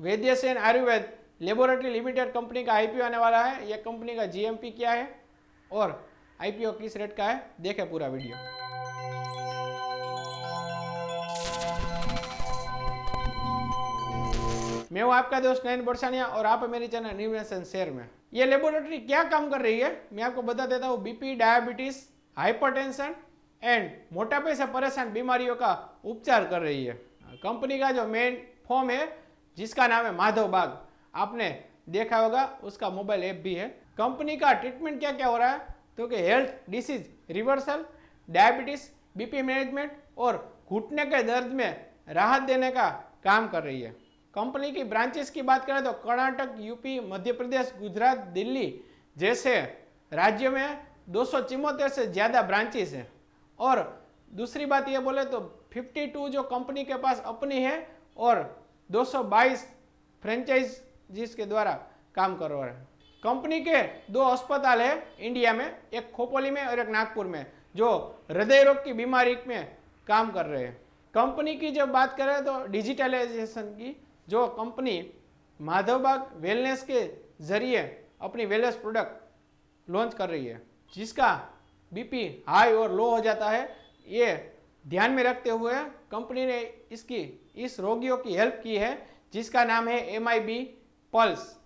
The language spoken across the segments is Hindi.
Vaidya Sen Ayurved laboratory limited company का आईपीओ आने वाला है। यह कंपनी का जीएमपी क्या है और आईपीओ किस रेट का है, देखें पूरा वीडियो। मैं हूँ आपका दोस्त नयन बरसानिया और आप मेरी चैनल न्यूनेशन शेयर में। ये लेबोरेटरी क्या काम कर रही है, मैं आपको बता देता हूँ। बीपी डायबिटीज़ हाइपरटेंशन एंड मोटापे से परेशान बीमारियों का उपचार कर रही है। कंपनी का जो मेन फॉर्म है जिसका नाम है माधव बाग। आपने देखा होगा, उसका मोबाइल ऐप भी है। कंपनी का ट्रीटमेंट क्या क्या हो रहा है? तो कि health disease reversal diabetes BP management और घुटने के दर्द में राहत देने का काम कर रही है। कंपनी की ब्रांचेस की बात करें तो कर्नाटक यूपी मध्य प्रदेश, गुजरात, दिल्ली जैसे राज्यों में दो सौ चौहत्तर से ज़्यादा ब्रांचेस हैं। और दूसरी बात ये बोले तो 52 जो कंपनी के पास अपनी है और 222 फ्रेंचाइज जिस के द्वारा काम कर रहे हैं। कंपनी के दो अस्पताल है इंडिया में, एक खोपोली में और एक नागपुर में, जो हृदय रोग की बीमारी में काम कर रहे हैं। कंपनी की जब बात करें तो डिजिटलाइजेशन की, जो कंपनी माधवबाग वेलनेस के ज़रिए अपनी वेलनेस प्रोडक्ट लॉन्च कर रही है, जिसका बीपी हाई और लो हो जाता है, ये ध्यान में रखते हुए कंपनी ने इसकी, इस रोगियों की हेल्प की है, जिसका नाम है एम आई बी पल्स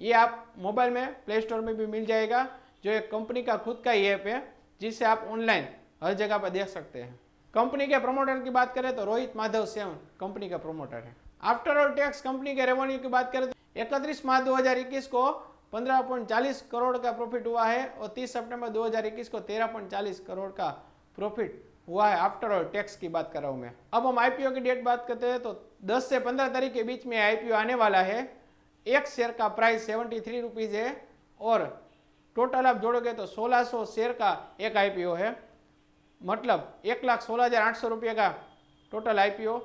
ये आप मोबाइल में प्ले स्टोर में भी मिल जाएगा, जो एक कंपनी का खुद का ही ऐप है जिससे आप ऑनलाइन हर जगह पर देख सकते हैं। कंपनी के प्रमोटर की बात करें तो रोहित माधव सेवन कंपनी का प्रमोटर है। आफ्टर ऑल टैक्स कंपनी के रेवेन्यू की बात करें तो इकतीस मार्च 2021 को 15.40 करोड़ का प्रॉफिट हुआ है और 30 सितंबर 2021 को 13.40 करोड़ का प्रॉफिट हुआ है। आफ्टर ऑल टैक्स की बात कर रहा हूँ मैं। अब हम आईपीओ की डेट बात करते हैं तो 10 से 15 तारीख के बीच में आईपीओ आने वाला है। एक शेयर का प्राइस सेवेंटी थ्री रुपीज़ है और टोटल आप जोड़ोगे तो 1600 शेयर का एक आईपीओ है। मतलब एक लाख सोलह हज़ार आठ सौ रुपये का टोटल आईपीओ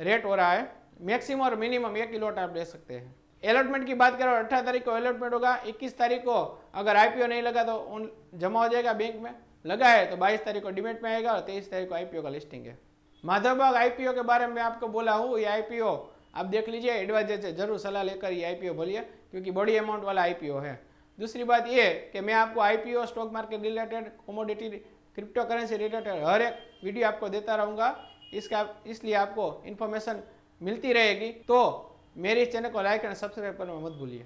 रेट हो रहा है। मैक्सिमम और मिनिमम एक ही लॉट आप ले सकते हैं। अलॉटमेंट की बात करें, अठारह तारीख को अलॉटमेंट होगा, इक्कीस तारीख को अगर आईपीओ नहीं लगा तो जमा हो जाएगा बैंक में। लगा है तो बाईस तारीख को डिमेट में आएगा और तेईस तारीख को आईपीओ का लिस्टिंग है। माधवबाग आईपीओ के बारे में आपको बोला हूँ, ये आईपीओ आप देख लीजिए एडवाइजर से ज़रूर सलाह लेकर ये आईपीओ बोलिए, क्योंकि बड़ी अमाउंट वाला आईपीओ है। दूसरी बात ये कि मैं आपको IPO stock market related commodity crypto currency related हर एक वीडियो आपको देता रहूँगा। इसका, इसलिए आपको इन्फॉर्मेशन मिलती रहेगी। तो मेरे इस चैनल को लाइक एंड सब्सक्राइब करना मत भूलिए।